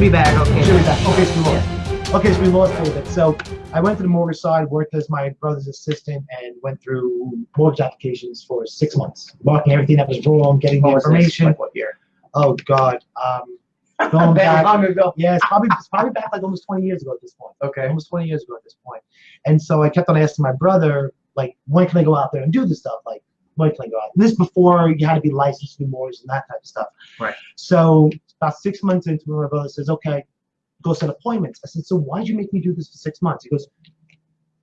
should be back. Okay. Should be back. Okay, so we lost. Yeah. Okay, so we lost a little bit. So I went to the mortgage side, worked as my brother's assistant, and went through mortgage applications for six months, marking everything that was wrong, getting the What was this? information. Like what year? Oh God, um, going back. long ago. Yeah, it's probably it's probably back like almost 20 years ago at this point. Okay. Almost 20 years ago at this point. And so I kept on asking my brother, like, when can I go out there and do this stuff? Like, when can I go out? This before you had to be licensed to do mortgage and that type of stuff. Right. So about six months into it, my brother says, okay, go set appointments. I said, so why'd you make me do this for six months? He goes,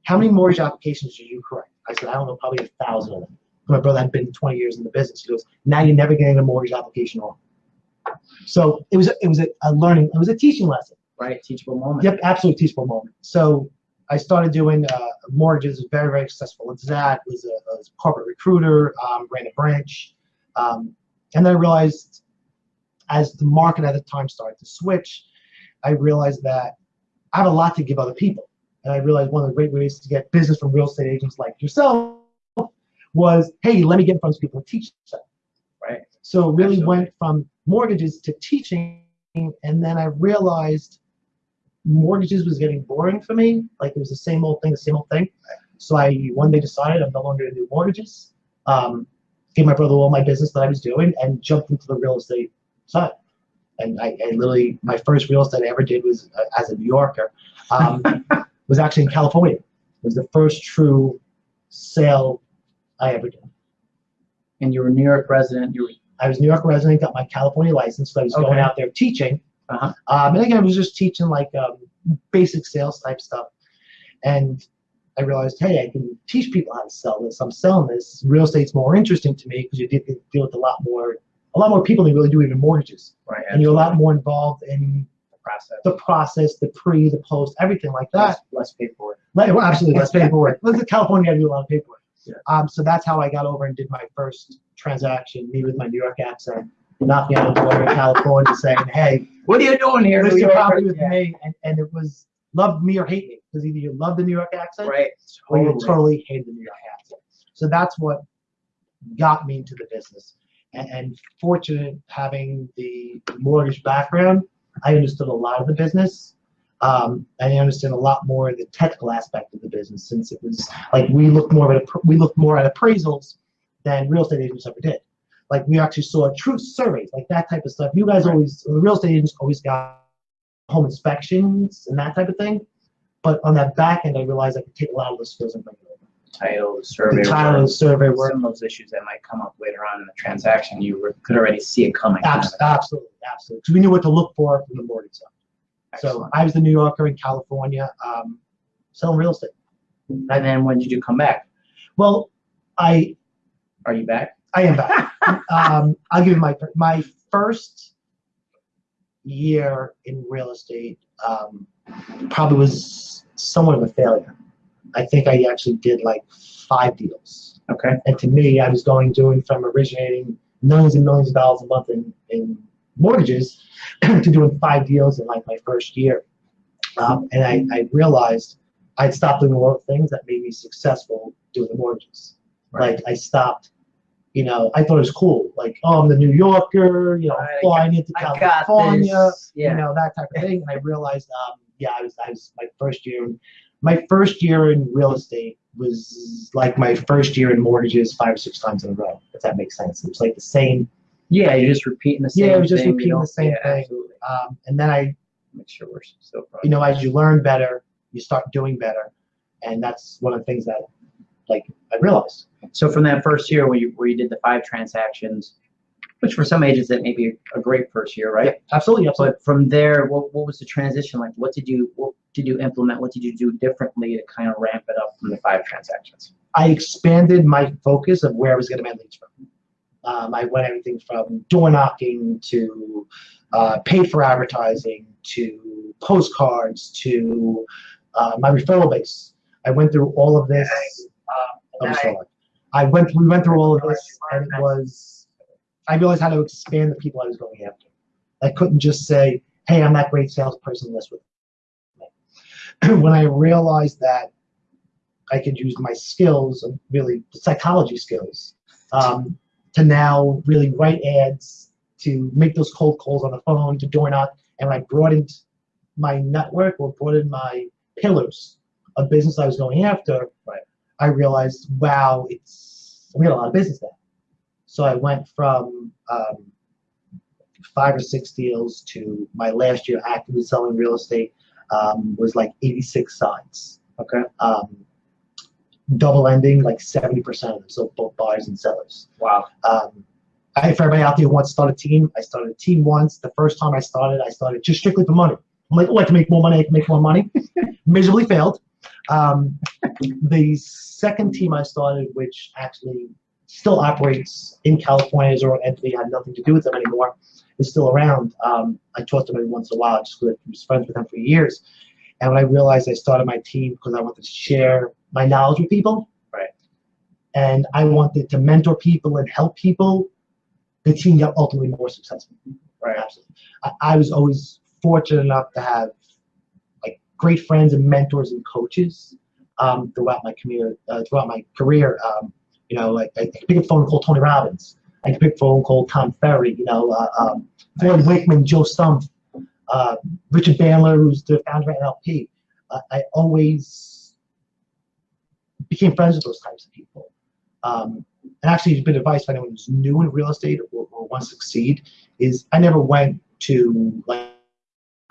how many mortgage applications did you correct? I said, I don't know, probably a thousand of them. My brother had been 20 years in the business. He goes, now you're never getting a mortgage application on. So it was a, it was a, a learning, it was a teaching lesson. Right. Teachable moment. Yep, absolutely teachable moment. So I started doing uh, mortgages, very, very successful. It's that was a, a corporate recruiter, um, ran a branch, um, and then I realized as the market at the time started to switch, I realized that I have a lot to give other people, and I realized one of the great ways to get business from real estate agents like yourself was, hey, let me get in front of people and teach them. Right. So it really Absolutely. went from mortgages to teaching, and then I realized mortgages was getting boring for me. Like it was the same old thing, the same old thing. So I one day decided I'm no longer going to do mortgages. Um, gave my brother all my business that I was doing and jumped into the real estate side. And I, I literally, my first real estate I ever did was uh, as a New Yorker, um, was actually in California. It was the first true sale I ever did. And you were a New York resident. You were I was New York resident, got my California license, so I was going out there teaching. Uh-huh. Um, and again, I was just teaching like um, basic sales type stuff. And I realized, hey, I can teach people how to sell this. I'm selling this. Real estate's more interesting to me because you deal, deal with a lot more, a lot more people than you really do even mortgages, right. and you're a lot more involved in the process. the process, the pre, the post, everything like that. less, less paperwork. Well, absolutely, less paperwork. California, I do a lot of paperwork. Yeah. Um, so that's how I got over and did my first transaction, me with my New York accent, knocking on the door in California saying, hey, What are you doing here? list your property with Yeah. me. And, and it was love me or hate me because either you love the New York accent Right. or you Totally. totally hate the New York accent. So that's what got me into the business. And, and fortunate having the mortgage background, I understood a lot of the business. Um, I understand a lot more of the technical aspect of the business since it was like we looked more at we looked more at appraisals than real estate agents ever did. Like we actually saw true surveys, like that type of stuff. You guys always, the real estate agents always got home inspections and that type of thing. But on that back end, I realized I could take a lot of those skills and bring it over. Title, survey. The title, work, survey work, Some of those issues that might come up later on in the transaction, you were, could already see it coming. Abs- absolutely, absolutely. Because we knew what to look for from the mortgage side. So Excellent. I was the New Yorker in California, um, selling real estate. And then when did you come back? Well, I Are you back? I am back. um, I'll give you my my first year in real estate um, probably was somewhat of a failure. I think I actually did like five deals. Okay. And to me, I was going doing from originating millions and millions of dollars a month in, in mortgages to doing five deals in like my first year. Um, and I, I realized I'd stopped doing a lot of things that made me successful doing the mortgages. Like I stopped, you know, I thought it was cool. Like, oh, I'm the New Yorker, you know, Right, I flying into California. Yeah. you know, that type of thing. And I realized, um, yeah, I was, I was my first year. My first year in real estate was like my first year in mortgages five or six times in a row. If that makes sense, it was like the same. Yeah, you're just repeating the same Yeah, it was just thing, repeating the same yeah, thing. Um, and then I, Make sure we're still. you know, as you learn better, you start doing better, and that's one of the things that, like, I realized. So from that first year where you, where you did the five transactions, which for some agents that may be a great first year, right? Absolutely, absolutely. But from there, what, what was the transition like? What did you what did you implement? What did you do differently to kind of ramp it up from the five transactions? I expanded my focus of where I was getting my leads from. Um, I went everything from door knocking to uh, paid for advertising to postcards to uh, my referral base. I went through all of this. Um, I'm. I went. We went through all of this, and it was. I realized how to expand the people I was going after. I couldn't just say, "Hey, I'm that great salesperson. List with me." when I realized that I could use my skills, really the psychology skills, um, to now really write ads, to make those cold calls on the phone, to door knock, And I broadened my network or broadened my pillars of business I was going after, Right. I realized, wow, it's we got a lot of business there. So I went from um, five or six deals to my last year actively selling real estate um, was like 86 sides. Okay. Um, double ending, like 70% of them, so both buyers and sellers. Wow. Um, I, if everybody out there wants to start a team, I started a team once. The first time I started, I started just strictly for money. I'm like, oh, I can make more money, I can make more money. Miserably failed. Um, the second team I started, which actually still operates in California as their own entity, had nothing to do with them anymore, is still around. Um, I talked to them every once in a while, just because I was friends with them for years. And when I realized I started my team because I wanted to share my knowledge with people. Right. And I wanted to mentor people and help people. The team got ultimately more successful. Right. Absolutely. I, I was always fortunate enough to have like great friends and mentors and coaches um, throughout my career. Uh, throughout my career, um, you know, like I, I pick a phone call Tony Robbins. I pick a phone call Tom Ferry. You know, uh, um, Floyd Wickman, Joe Stumpf, uh, Richard Bandler, who's the founder of NLP. Uh, I always became friends with those types of people. Um, and actually, a bit of advice for anyone who's new in real estate or, or wants to succeed is I never went to like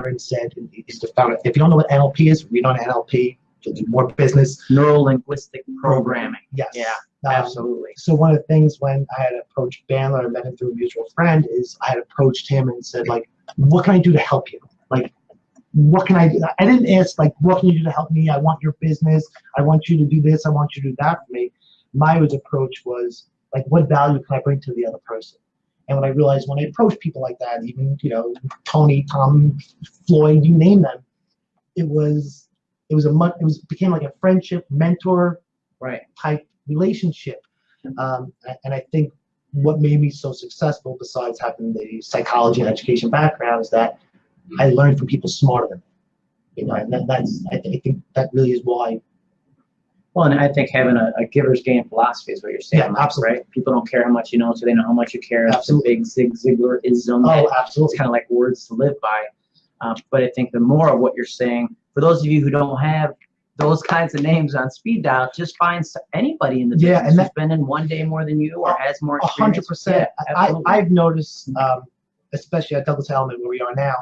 and said is the founder. If you don't know what NLP is, read on NLP. You'll do more business. Neuro linguistic programming. Yes. Yeah, Um, absolutely. so one of the things when I had approached Bandler and met him through a mutual friend is I had approached him and said like, what can I do to help you? Like, what can I do? I didn't ask like, what can you do to help me? I want your business. I want you to do this. I want you to do that for me. My approach was like, what value can I bring to the other person? And when I realized when I approached people like that, even you know Tony, Tom, Floyd, you name them, it was it was a much it was became like a friendship, mentor Right. type relationship. Um, and I think what made me so successful, besides having the psychology and education background, is that I learned from people smarter than me. You know, and that, that's I, th- I think that really is why. Well, and I think having a, a giver's gain philosophy is what you're saying, Yeah, absolutely. right? People don't care how much you know, so they know how much you care. It's a Absolutely. big Zig. Oh, It's kind of like words to live by. Um, but I think the more of what you're saying, for those of you who don't have those kinds of names on speed dial, just find anybody in the Yeah, business and who's been in one day more than you or has more experience. percent. Yeah, I, I've noticed, um, especially at Douglas Elliman where we are now,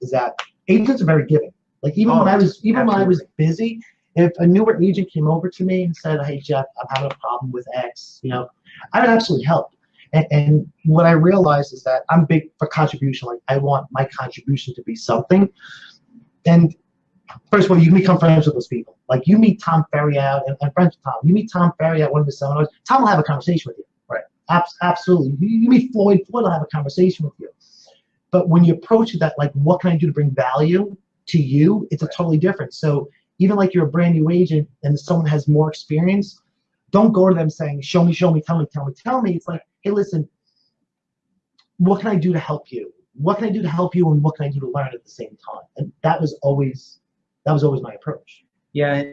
is that agents are very giving. Like even Oh, when I was even when I was busy, if a newer agent came over to me and said, "Hey Jeff, I'm having a problem with X," you know, I would absolutely help. And, and what I realized is that I'm big for contribution. Like I want my contribution to be something. And first of all, you can become friends with those people. Like you meet Tom Ferry out and, and friends with Tom. You meet Tom Ferry at one of the seminars. Tom will have a conversation with you. Right. Abs- absolutely. You, you meet Floyd. Floyd will have a conversation with you. But when you approach it that like, what can I do to bring value to you? It's a totally different. So even like you're a brand new agent and someone has more experience, don't go to them saying, "Show me, show me, tell me, tell me, tell me." It's like, hey, listen, what can I do to help you? What can I do to help you, and what can I do to learn at the same time? And that was always that was always my approach. Yeah,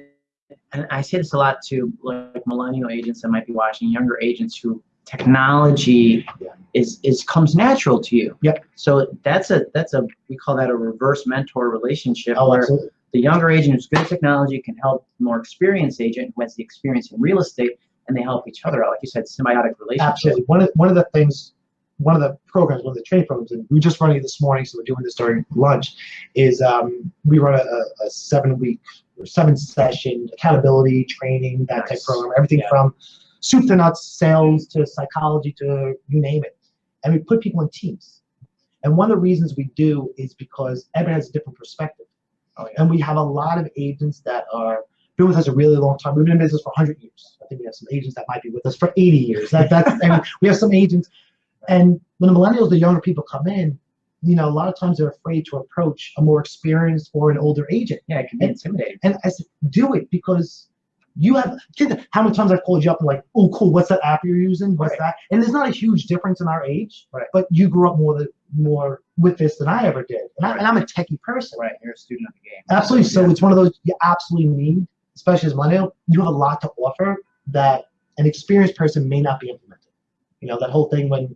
and I say this a lot to like millennial agents that might be watching, younger agents who technology Yeah. is is comes natural to you. Yep. So that's a that's a we call that a reverse mentor relationship Oh, where absolutely. the younger agent who's good at technology can help the more experienced agent who has the experience in real estate and they help each other out. Like you said, symbiotic relationship. Absolutely. One of one of the things, one of the programs, one of the training programs, and we were just running it this morning, so we're doing this during lunch, is um, we run a, a, seven week or seven session accountability training, that type program, everything Yeah. from soup to nuts, sales to psychology to you name it. And we put people in teams. And one of the reasons we do is because everyone has a different perspective. Oh, yeah. And we have a lot of agents that are been with us a really long time. We've been in business for 100 years. I think we have some agents that might be with us for 80 years. That, that's, I mean, we have some agents. And when the millennials, the younger people come in, you know, a lot of times they're afraid to approach a more experienced or an older agent. Yeah, it can be intimidating. And I said, do it because you have, how many times I've called you up and like, oh, cool, what's that app you're using? What's Right. that? And there's not a huge difference in our age, Right. but you grew up more, the, more with this than I ever did. And, I, and I'm a techie person. Right, you're a student of the game. Absolutely. So Yeah. it's one of those you absolutely need, especially as millennial. You have a lot to offer that an experienced person may not be implementing. You know that whole thing when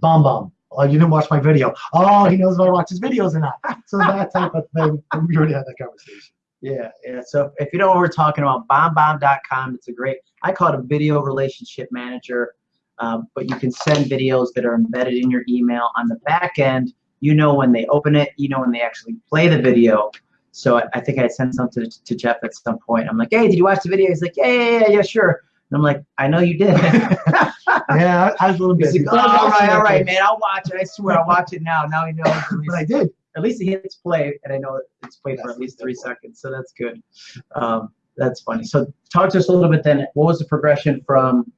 bomb bomb Oh, you didn't watch my video. Oh, he knows if I watch his videos or not. So that type of thing. We already had that conversation. Yeah, yeah. So if you know what we're talking about, bombbomb.com. It's a great. I call it a video relationship manager. Um, but you can send videos that are embedded in your email on the back end. You know when they open it. You know when they actually play the video. So I, I think I sent something to, to Jeff at some point. I'm like, hey, did you watch the video? He's like, yeah, yeah, yeah, yeah, sure. And I'm like, I know you did. Yeah, I, I was a little busy. like, oh, all right, all right, man. I'll watch it. I swear, I'll watch it now. Now knows. At But I did. at least he hits play, and I know it's played for at least three seconds. So that's good. Um, that's funny. So talk to us a little bit then. What was the progression from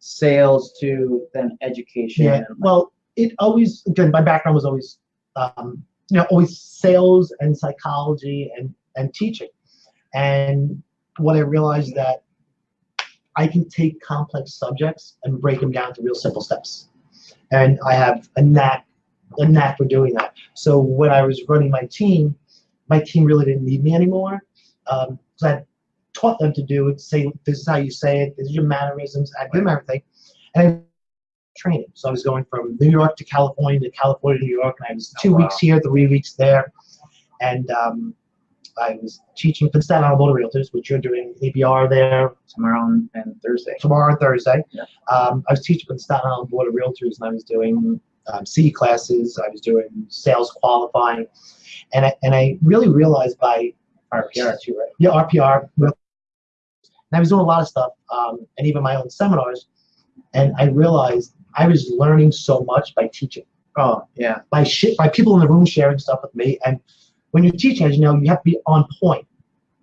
sales to then education? Yeah. Well, it always again, my background was always, um, you know, always sales and psychology and and teaching, and what I realized that I can take complex subjects and break them down to real simple steps, and I have a knack a knack for doing that. So when I was running my team, my team really didn't need me anymore. Um, 'cause I taught them to do it. Say this is how you say it. This is your mannerisms. I give them everything, and training. So I was going from New York to California to California to New York, and I was Oh, two wow. weeks here, three weeks there, and um, I was teaching for Staten Island Motor Realtors, which you're doing ABR there tomorrow and, and Thursday. tomorrow and Thursday. Yeah. Um, I was teaching for the Staten Island Board of Realtors, and I was doing um, C classes. I was doing sales qualifying, and I, and I really realized by RPR too, right? yeah RPR, and I was doing a lot of stuff, um, and even my own seminars, and I realized I was learning so much by teaching, Oh, yeah. by shit, by people in the room sharing stuff with me, and when you're teaching, as you know, you have to be on point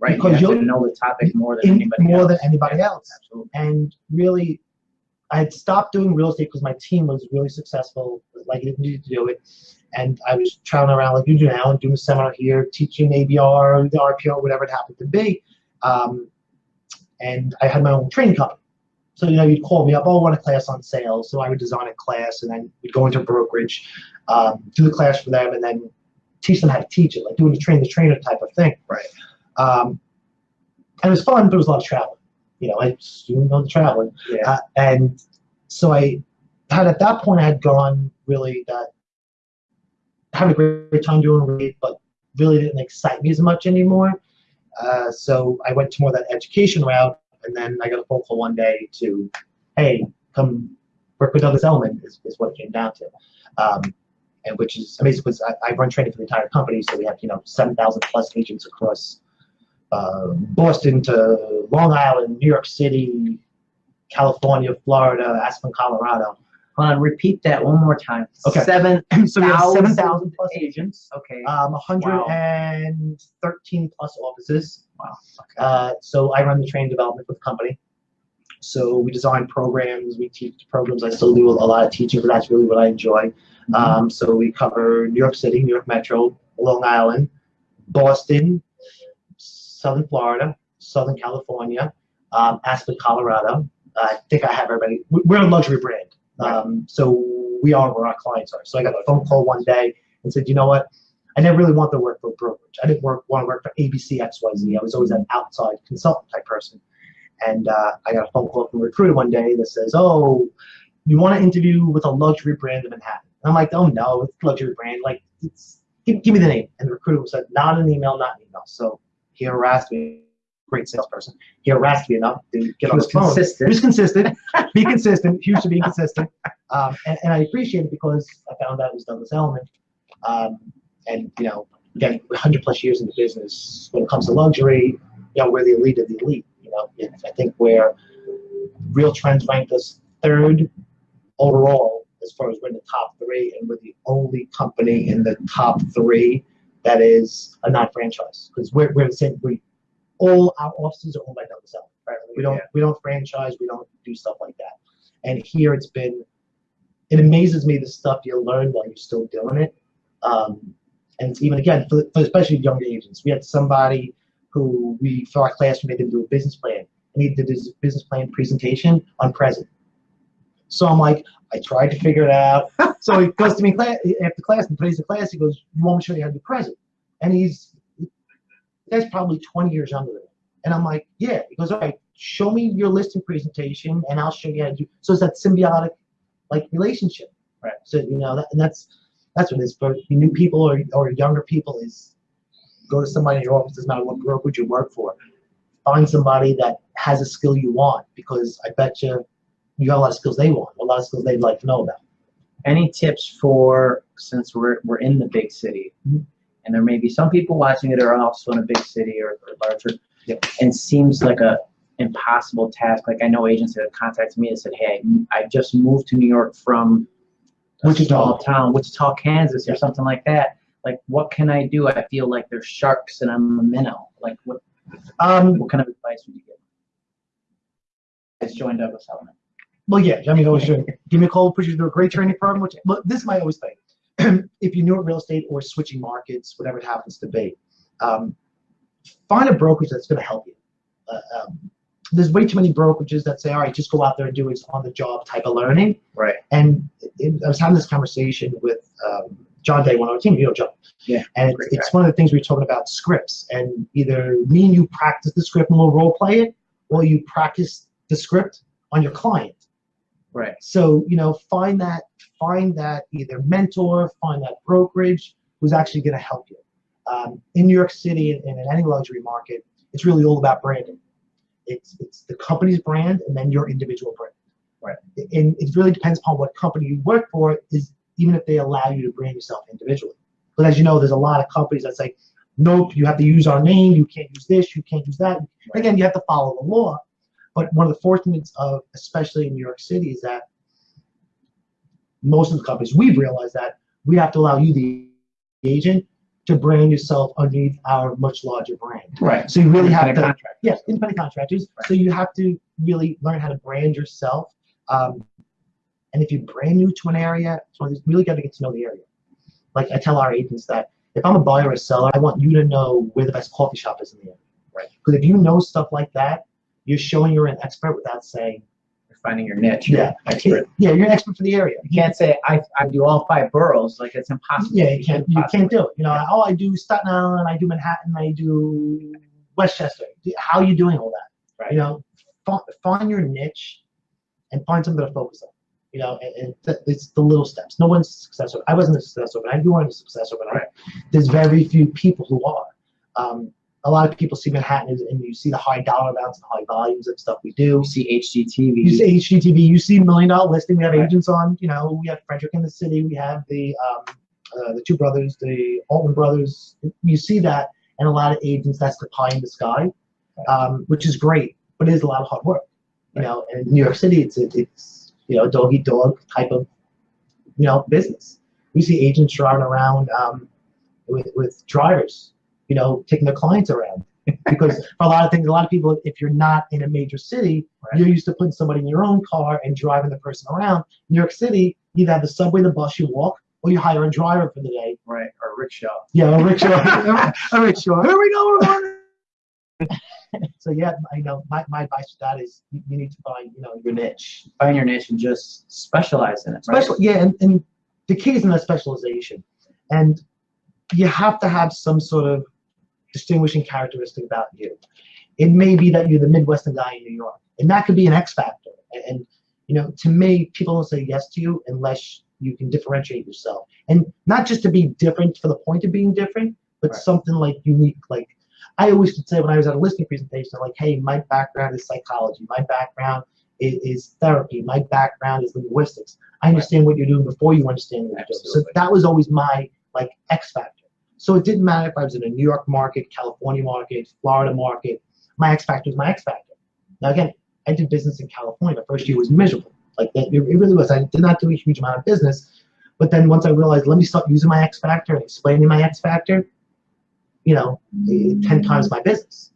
Right. Because you have to know the topic more than anybody more else. than anybody else. Absolutely. and really I had stopped doing real estate because my team was really successful, like it needed to do it. And I was traveling around like you do now and doing a seminar here, teaching ABR, the RPR, whatever it happened to be. Um, and I had my own training company. So, you know, you'd call me up, oh, I want a class on sales. So I would design a class and then we'd go into brokerage, um, do the class for them, and then teach them how to teach it, like doing the train the trainer type of thing. Right. Um, and it was fun, but it was a lot of traveling. You know, I just you know the traveling. Yeah. Uh, and so I had at that point I had gone really that having a great time doing read, but really didn't excite me as much anymore. Uh, so I went to more that education route, and then I got a phone call one day to, hey, come work with Douglas Elliman is, is what it came down to. Um, and which is amazing because I, I run training for the entire company, so we have you know seven thousand plus agents across uh, Boston to Long Island, New York City, California, Florida, Aspen, Colorado. Hold on, repeat that one more time. Okay. Seven So we have 7,000 plus agents. Okay. um, 113 plus offices. wow. Okay. Uh, so I run the training development for the company. So we design programs, we teach programs. I still do a lot of teaching, but that's really what I enjoy. Um, so we cover New York City, New York Metro, Long Island, Boston, Southern Florida, Southern California, um, Aspen, Colorado. I think I have everybody. we- We're a luxury brand, um, so we are where our clients are. So I got a phone call one day and said, you know what? I never really wanted to work for a brokerage. I didn't work want to work for ABC XYZ. I was always an outside consultant type person. And uh, I got a phone call from a recruiter one day that says, "Oh, you want to interview with a luxury brand in Manhattan?" And I'm like, "Oh no, it's a luxury brand. Like, it's, give, give me the name." And the recruiter said, "Not an email, not an email." So he harassed me. Great salesperson. He harassed me enough to get He on was the phone. He consistent. was consistent. Be consistent. Huge to be consistent. Um, and, and I appreciate it because I found out it was Douglas Elliman. Um, and you know, again, 100 plus years in the business. When it comes to luxury, you know, we're the elite of the elite. You know, I think where RealTrends ranked us third overall as far as we're in the top three, and we're the only company in the top three that is a non-franchise because we're we're the same. We all our offices are owned by Douglas Elliman. Right? We don't Yeah. we don't franchise. We don't do stuff like that. And here it's been. It amazes me the stuff you learn while you're still doing it. Um, and even again, for, for especially younger agents, we had somebody who we for our class we made them do a business plan, and he did his business plan presentation on present. So I'm like, I tried to figure it out. so he goes to me class, after class and plays the class. He goes, "You want me to show you how to do present?" And he's that's probably 20 years younger than me. And I'm like, "Yeah." He goes, "All right, show me your listing presentation, and I'll show you how to do." So it's that symbiotic like relationship. Right. So you know, that, and that's that's what it is for new people or or younger people is go to somebody in your office. Doesn't matter what brokerage you work for. Find somebody that has a skill you want because I bet you you got a lot of skills they want, a lot of skills they'd like to know about. Any tips for since we're we're in the big city, Mhm. and there may be some people watching it are also in a big city or, or larger, Yep. and seems like a impossible task. Like I know agents that have contacted me and said, "Hey, I just moved to New York from Wichita. small town, Wichita, Kansas, or Yeah. something like that. Like, what can I do? I feel like there's sharks and I'm a minnow. Like, what Um, what kind of advice would you give? It's joined Douglas Elliman. Well, yeah, I mean, always should. Give me a call, put you through a great training program. Which, but this is my always thing. if you're new at real estate or switching markets, whatever it happens to be, um, find a brokerage that's going to help you. Uh, um, there's way too many brokerages that say, all right, just go out there and do it on the job type of learning. Right. And it, I was having this conversation with um, John Day, one of our team, you know, John. Yeah, And it's, it's one of the things we were talking about scripts. And either me and you practice the script and we'll role play it, or you practice the script on your client. Right. So, you know, find that find that either mentor, find that brokerage who's actually going to help you. Um, in New York City and, and in any luxury market, it's really all about branding. It's it's the company's brand and then your individual brand. Right. And it really depends upon what company you work for. Is even if they allow you to brand yourself individually. But as you know, there's a lot of companies that say, nope, you have to use our name. You can't use this. You can't use that. Again, you have to follow the law. But one of the fortunates of, especially in New York City, is that most of the companies we've realized that we have to allow you, the agent, to brand yourself underneath our much larger brand. Right. So you really have to, contractor. yes, independent contractors. So you have to really learn how to brand yourself. Um, and if you're brand new to an area, so you really got to get to know the area. Like I tell our agents that if I'm a buyer or a seller, I want you to know where the best coffee shop is in the area. Right. Because if you know stuff like that, you're showing you're an expert without saying, You're finding your niche. yeah, Expert. yeah, you're an expert for the area. You can't say I, I do all five boroughs. Like it's impossible. Yeah, you can't. You can't do it. You know, oh, I do Staten Island, I do Manhattan, I do Westchester. How are you doing all that? Right. You know, find, find your niche and find something to focus on. You know, and, and it's the little steps. No one's successful. I wasn't a success overnight. You weren't a success overnight. Right. There's very few people who are. Um, a lot of people see Manhattan and you see the high dollar amounts and high volumes of stuff we do. You see HGTV. You see HGTV, you see million dollar listing. We have Right. agents on, you know, we have Frederick in the city, we have the um, uh, the two brothers, the Altman brothers. You see that, and a lot of agents, that's the pie in the sky, um, which is great, but it is a lot of hard work. You Right. know, and in New York City, it's it's you know dog eat dog type of you know business. We see agents driving around um, with with drivers, you know, taking their clients around. because for a lot of things, a lot of people, if you're not in a major city, Right. you're used to putting somebody in your own car and driving the person around. New York City, you either have the subway, the bus, you walk, or you hire a driver for the day. Right. Or a rickshaw. Yeah, a rickshaw. a rickshaw. Here we go. so yeah, I know my, my advice to that is you, you need to find you know your niche. Find your niche and just specialize in it. Right? Special, yeah, and, and the key is in that specialization, and you have to have some sort of distinguishing characteristic about you. It may be that you're the Midwestern guy in New York, and that could be an X factor. And, and you know, to me, people don't say yes to you unless you can differentiate yourself, and not just to be different for the point of being different, but Right. something like unique. Like I always could say when I was at a listing presentation, like, hey, my background is psychology, my background is, is therapy, my background is linguistics. I understand what you're doing before you understand what you're doing. So that was always my like X factor. So it didn't matter if I was in a New York market, California market, Florida market. My X factor was my X factor. Now again, I did business in California. The first year was miserable. Like that, it really was. I did not do a huge amount of business. But then once I realized, let me start using my X factor and explaining my X factor, you know, eh, ten times my business.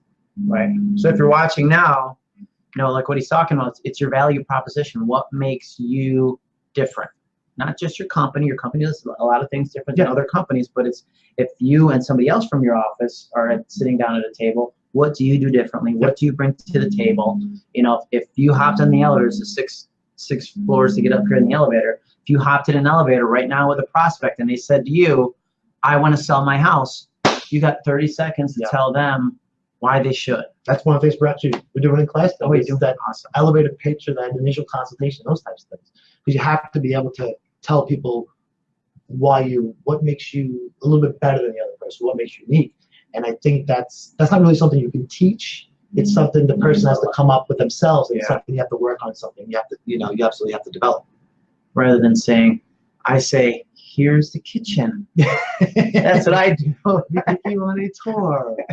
Right. So if you're watching now, you know, like what he's talking about, it's, your value proposition. What makes you different? Not just your company. Your company does a lot of things different than other companies, but it's if you and somebody else from your office are sitting down at a table, what do you do differently? What do you bring to the table? You know, if, if you hopped on the elevator, it's six six floors to get up here in the elevator. If you hopped in an elevator right now with a prospect and they said to you, I want to sell my house, you got 30 seconds to Yeah. tell them why they should. That's one of the things we're actually we're doing in class. Though, Oh, you is do that awesome. elevator pitch or that initial consultation, those types of things. Because you have to be able to tell people why you, what makes you a little bit better than the other person, what makes you unique. And I think that's that's not really something you can teach. It's mm-hmm. something the person has to mm-hmm. come up with themselves. and It's Yeah. something you have to work on. Something you have to, you know, you absolutely have to develop. Rather than saying, I say, here's the kitchen. That's what I do. you you want a tour.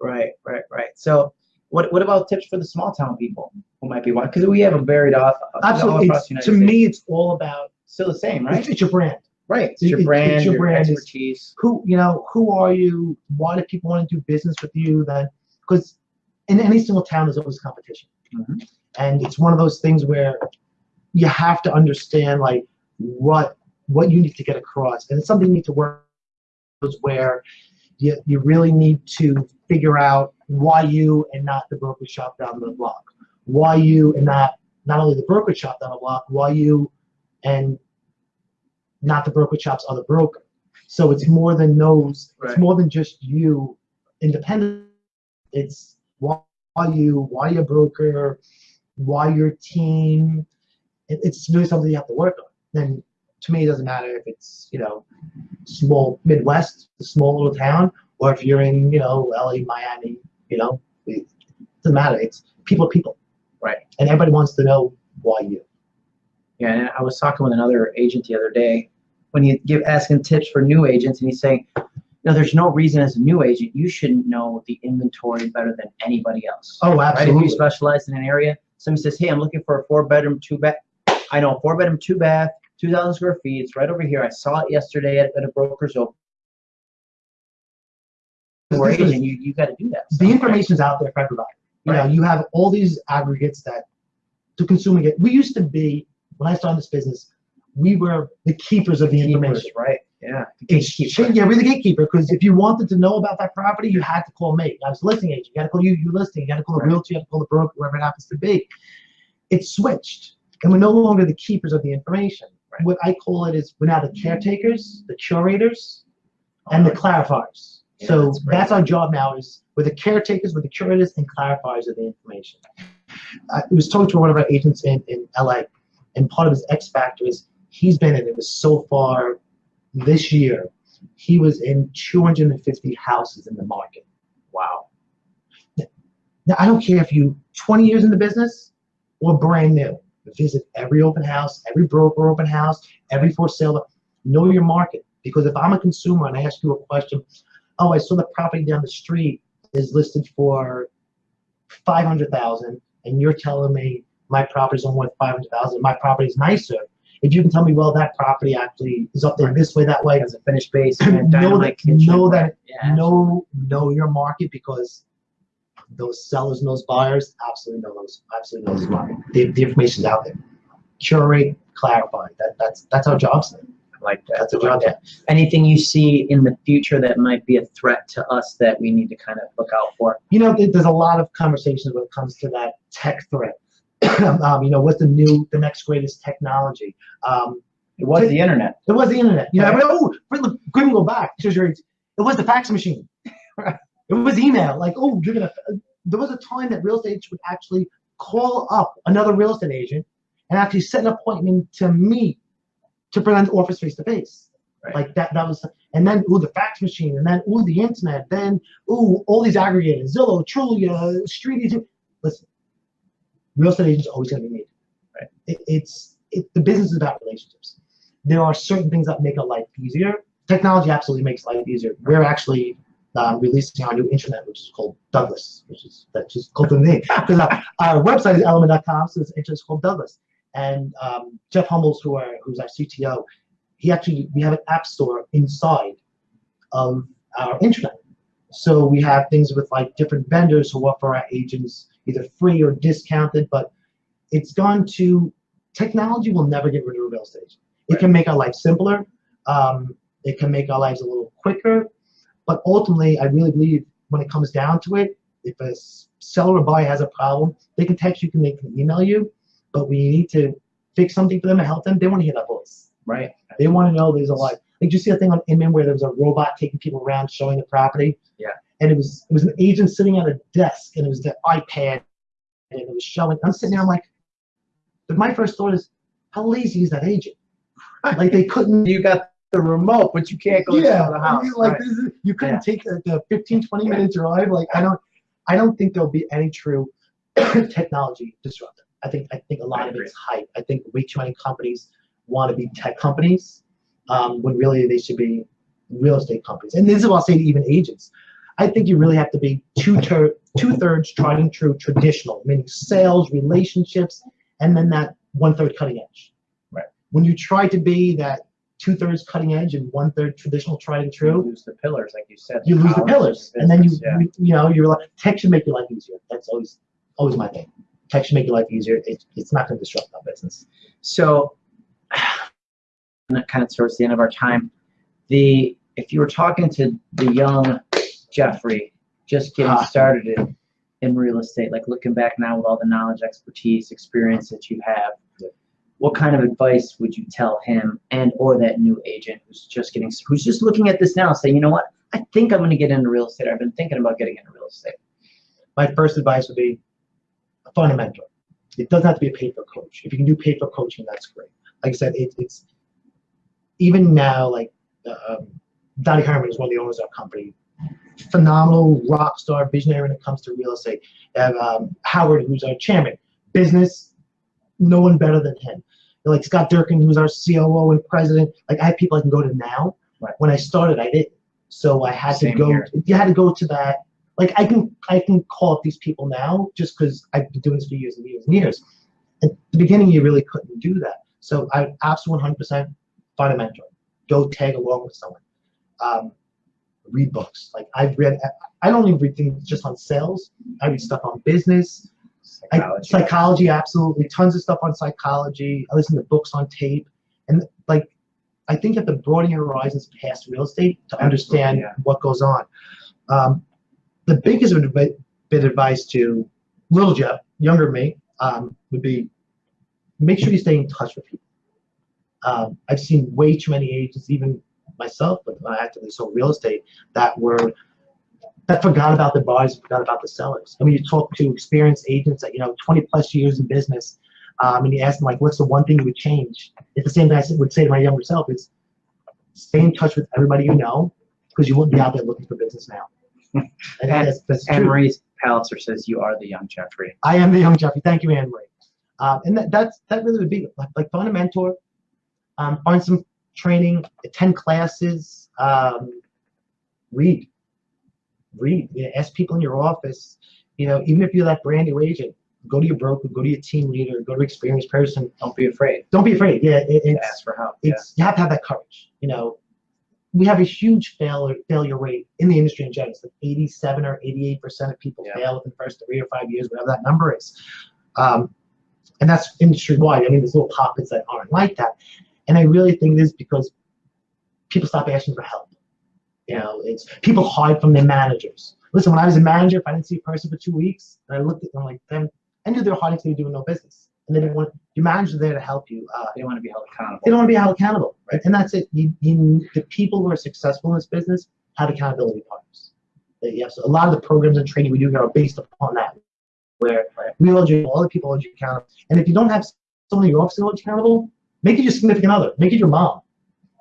Right, right, right. So, what what about tips for the small town people who might be watching? Because we have a varied off. all Absolutely. across It's, the to States. me, it's all about still the same, right? it's, it's your brand. Right. It's It- your brand, it's your your, brand is- expertise. who you know who are you why do people want to do business with you then because in any single town there's always competition Mhm. and it's one of those things where you have to understand like what what you need to get across and it's something you need to work on where you, you really need to figure out why you and not the brokerage shop down the block why you and not not only the brokerage shop down the block why you and not the brokerage shop's other broker so it's more than those. Right. It's more than just you, independent. It's why you, why your broker, why your team. It, it's really something you have to work on. And to me, it doesn't matter if it's you know small Midwest, a small little town, or if you're in you know LA, Miami. You know, it doesn't matter. It's people are people. Right. And everybody wants to know why you. Yeah, and I was talking with another agent the other day when he give asking tips for new agents, and he's saying, "No, there's no reason as a new agent you shouldn't know the inventory better than anybody else." Oh, Right? If absolutely. you specialize in an area, somebody says, "Hey, I'm looking for a four bedroom, two bath." I know four bedroom, two bath, two thousand square feet. It's right over here. I saw it yesterday at, at a broker's open. We're agent, you you got to do that. the stuff, right? information's out there for everybody. You know, Right. you have all these aggregates that to consumer it. We used to be when I started this business, we were the keepers of the Keepers, information. right? Yeah. Gatekeeper. yeah, we're the gatekeeper because if you wanted to know about that property, you had to call me. I was a listing agent. You got to call you, you listing. You got to call the Right. realtor. You got to call the broker, whoever it happens to be. It's switched, and we're no longer the keepers of the information. What I call it is we're now the caretakers, the curators, and the oh. clarifiers. Yeah, so that's that's, our job now is we're the caretakers, we're the curators and clarifiers of the information. I was talking to one of our agents in, in LA, and part of his X factor is he's been in it was so far this year, he was in 250 houses in the market. Wow. Now I don't care if you 20 years in the business or brand new. Visit every open house, every broker open house, every for sale. Know your market because if I'm a consumer and I ask you a question, oh, I saw the property down the street is listed for 500,000, and you're telling me my property's only worth 500,000, my property's nicer. If you can tell me, well, that property actually is up there this way, that way, Has a finished basement, Know that- kitchen. know that- Yeah. know know your market because those sellers and those buyers absolutely know those absolutely know those market. The, the information's out there. Curate, clarify. That that's that's our job. Sir. I like that. That's I a like job. that. Anything you see in the future that might be a threat to us that we need to kind of look out for? You know, there's a lot of conversations when it comes to that tech threat. um, you know, what's the new, the next greatest technology? Um, It was the internet. It was the internet. You know, Right. but, oh, but look, couldn't go back. It was the fax machine. it was email. Like, oh, you're gonna. Uh, there was a time that real estate agents would actually call up another real estate agent and actually set an appointment to meet to present office face to face. Right. Like that. That was. And then ooh, the fax machine. And then ooh, the internet. Then ooh, all these aggregators. Zillow, Trulia, StreetEasy. Listen, real estate agents always gonna be needed. Right. It, it's it, the business is about relationships there are certain things that make a life easier. Technology absolutely makes life easier. We're actually um, releasing our new intranet, which is called Douglas, which is that's just called the name. Because our, our website is elliman.com, so it's intranet is called Douglas. And um, Jeff Hummels, who are who's our CTO, he actually we have an app store inside of our intranet. So we have things with like different vendors who offer our agents either free or discounted, but it's gone to technology will never get rid of real estate. It can make our life simpler. Um, it can make our lives a little quicker. But ultimately, I really believe when it comes down to it, if a seller or buyer has a problem, they can text you, can they can email you. But we need to fix something for them and help them. They want to hear that voice. Right. They want to know there's a life. Like, did you see a thing on Inman where there was a robot taking people around showing the property? Yeah. And it was it was an agent sitting at a desk, and it was the iPad, and it was showing. I'm sitting there, I'm like, but my first thought is, how lazy is that agent? Like they couldn't. You got the remote, but you can't go yeah, to the house. like right. this is, you couldn't Yeah. take the, the 15, 20 minute drive. Like I don't, I don't think there'll be any true technology disruptor. I think I think a lot I of it's hype. I think way too many companies want to be tech companies um, when really they should be real estate companies. And this is what I'll say to even agents. I think you really have to be two ter- two thirds tried and true traditional, meaning sales, relationships, and then that one third cutting edge. Right. When you try to be that two thirds cutting edge and one third traditional tried and You true, lose the pillars, like you said. you lose the pillars, and then you, yeah. you you know you're like tech should make your life easier. That's always always my thing. Tech should make your life easier. It, it's not going to disrupt our business. So, and that kind of towards the end of our time, the if you were talking to the young Jeffrey, just getting Ah. started in, in real estate, like looking back now with all the knowledge, expertise, experience that you have. What kind of advice would you tell him and or that new agent who's just getting who's just looking at this now, saying, you know what, I think I'm going to get into real estate. I've been thinking about getting into real estate. My first advice would be a mentor. It doesn't have to be a paper coach. If you can do paper coaching, that's great. Like I said, it, it's even now like um, Dottie Herman is one of the owners of our company. Phenomenal rock star, visionary when it comes to real estate. Have um, Howard, who's our chairman. Business, no one better than him. Like Scott Durkin, who's our COO and president. Like I have people I can go to now. Right. When I started, I didn't. So I had Same to go. here. You had to go to that. Like I can, I can call up these people now just because I've been doing this for years and years and years. At the beginning, you really couldn't do that. So I absolutely 100% find a mentor. Go tag along with someone. Um, read books. Like I've read, I don't even read things just on sales. I read stuff on business, I, Psychology. psychology, absolutely. Tons of stuff on psychology. I listen to books on tape. And like, I think you have to broaden your horizons past real estate to understand yeah. what goes on. Um, the biggest bit of advice to little Jeff, younger me, um, would be make sure you stay in touch with people. Um, I've seen way too many agents, even myself, but when I actively sold real estate, that were that forgot about the buyers, forgot about the sellers. I mean, you talk to experienced agents that you know 20 plus years in business, um, and you ask them like, "What's the one thing you would change?" It's the same thing I would say to my younger self: "Is stay in touch with everybody you know, because you wouldn't be out there looking for business now." And that's, that's Anne true. Marie Palitzer says you are the young Jeffrey. I am the young Jeffrey. Thank you, Anne Marie. Um, and that, that's that really would be like, like find a mentor, um, find some training, attend classes, um, read, read. You know, ask people in your office. You know, even if you're that brand new agent, go to your broker, go to your team leader, go to an experienced person. Don't be afraid Don't be afraid. Yeah, it, it's ask for help. Yeah. you have to have that courage. You know, we have a huge failure failure rate in the industry in general. It's like 87 or 88 percent of people Yeah. fail within the first three or five years, whatever that number is. Um, and that's industry wide. I mean, there's little pockets that aren't like that. And I really think this is because people stop asking for help. You know, it's people hide from their managers. Listen, when I was a manager, if I didn't see a person for two weeks, and I looked at them like them, I knew they were hiding because they were doing no business. And they didn't want your manager's there to help you. Uh, They want to be held accountable. they don't want to be held accountable, right? And that's it. You, you, the people who are successful in this business have accountability partners. Yes, a lot of the programs and training we do here are based upon that, where we hold you, all the people hold you accountable. And if you don't have someone in your office to hold you accountable, make it your significant other, make it your mom.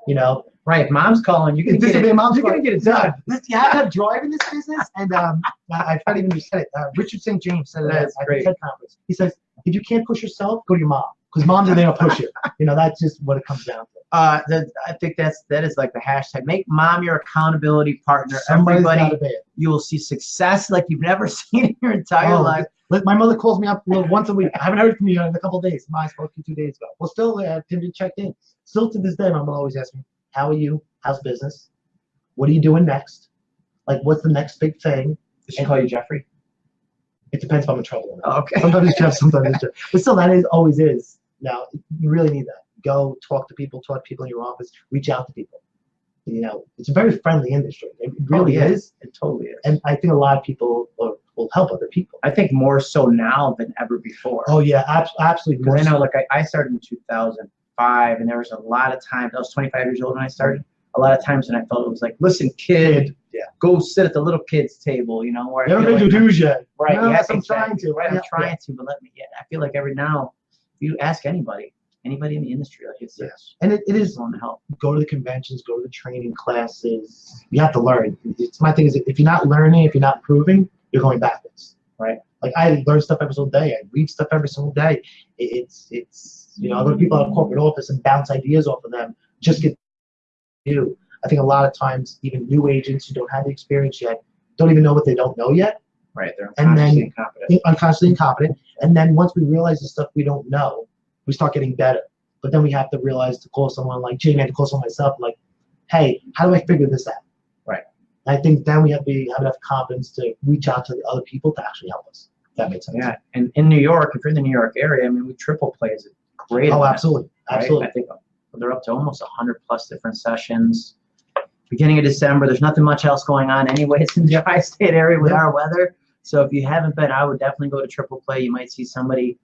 You know, Right. if Mom's calling. You can This it. my mom's You're gonna get it done. have to have drive in this business. And um, I, I tried even to say it. Uh, Richard St. John said it at, the. TED conference. He says, if you can't push yourself, go to your mom, because moms are there to push you. You know, that's just what it comes down to. Uh, that, I think that's that is like the hashtag. Make mom your accountability partner. Somebody's Everybody, be you will see success like you've never seen in your entire Oh, life. My mother calls me up once a week. I haven't heard from you in a couple of days. I spoke to you two days ago. Well, still, uh, Tinder checked in. Still to this day, my mother always asks me, "How are you? How's business? What are you doing next? Like, what's the next big thing?" Did she call you Jeffrey? It depends if I'm in trouble. Or not. Okay. Sometimes it's Jeff, sometimes it's Jeff. But still, that is always is. Now, you really need that. Go talk to people, talk to people in your office, reach out to people. You know, it's a very friendly industry. It really Oh, yeah. is. It totally is. And I think a lot of people will, will help other people. I think more so now than ever before. Oh yeah, ab- absolutely. Because I know, like, I, I started in 2005, and there was a lot of times, I was 25 years old when I started. A lot of times when I felt it was like, listen, kid, Yeah. go sit at the little kids' table, you know, where I Never feel been like to dues yet. Right. No, yeah, yes, I'm exactly. trying to. Right. I'm Yeah, trying to, but let me. Yeah, I feel like every now if you ask anybody, anybody in the industry. Like it's Yes. And it, it is just want to help. go to the conventions, go to the training classes. You have to learn. It's my thing is if you're not learning, if you're not proving, you're going backwards, right? Like I learn stuff every single day. I read stuff every single day. It, it's it's you know other people at a corporate office and bounce ideas off of them. Just get new. I think a lot of times even new agents who don't have the experience yet don't even know what they don't know yet. Right. They're And then- incompetent. unconsciously incompetent. And then once we realize the stuff we don't know, we start getting better. But then we have to realize to call someone like Jamie, I had to call someone myself, like, hey, how do I figure this out? Right. And I think then we have to be, have enough confidence to reach out to the other people to actually help us. That makes sense. Yeah. And in New York, if you're in the New York area, I mean, we triple play is a great. Oh, absolutely. right? Absolutely. I think they're up to almost 100 plus different sessions. Beginning of December, there's nothing much else going on anyways in the tri-state area with Yeah. our weather. So if you haven't been, I would definitely go to triple play. You might see somebody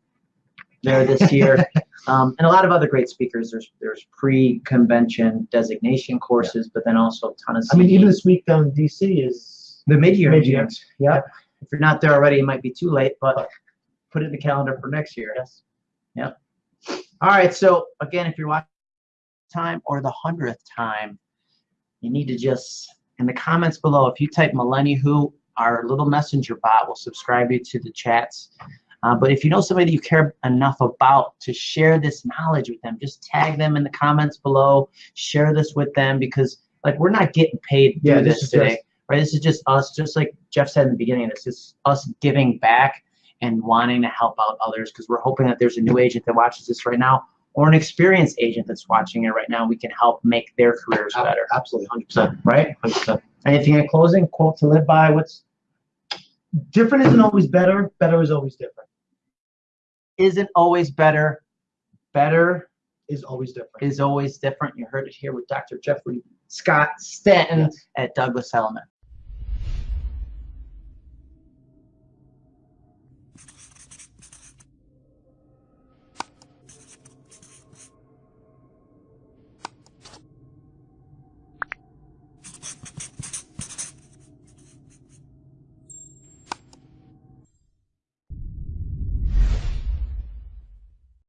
there this year. um, and a lot of other great speakers. There's there's pre-convention designation courses, but then also a ton of. I mean, even this week down in DC is the mid-year. mid-year. Yeah. If you're not there already, it might be too late, but put it in the calendar for next year. Yes. Yep. All right. So again, if you're watching time or the hundredth time, you need to just in the comments below, if you type Millennia Who, our little messenger bot will subscribe you to the chats. Uh, but if you know somebody that you care enough about to share this knowledge with them, just tag them in the comments below. Share this with them because like we're not getting paid Yeah, this this today just- right? This is just us, just like Jeff said in the beginning. This is us giving back and wanting to help out others because we're hoping that there's a new agent that watches this right now or an experienced agent that's watching it right now. We can help make their careers better, absolutely 100%. right? 100%. Anything in closing? Quote to live by? What's Different isn't always better. Better is always different. isn't always better. Better Is always different. is always different. You heard it here with Dr. Jeffrey Scott Stanton Yes. at Douglas Elliman.